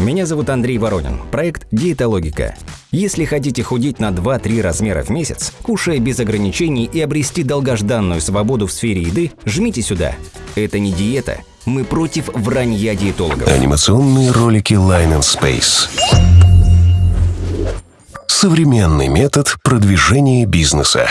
Меня зовут Андрей Воронин. Проект «Диетологика». Если хотите худеть на 2-3 размера в месяц, кушая без ограничений и обрести долгожданную свободу в сфере еды, жмите сюда. Это не диета. Мы против вранья диетологов. Анимационные ролики Line and Space. Современный метод продвижения бизнеса.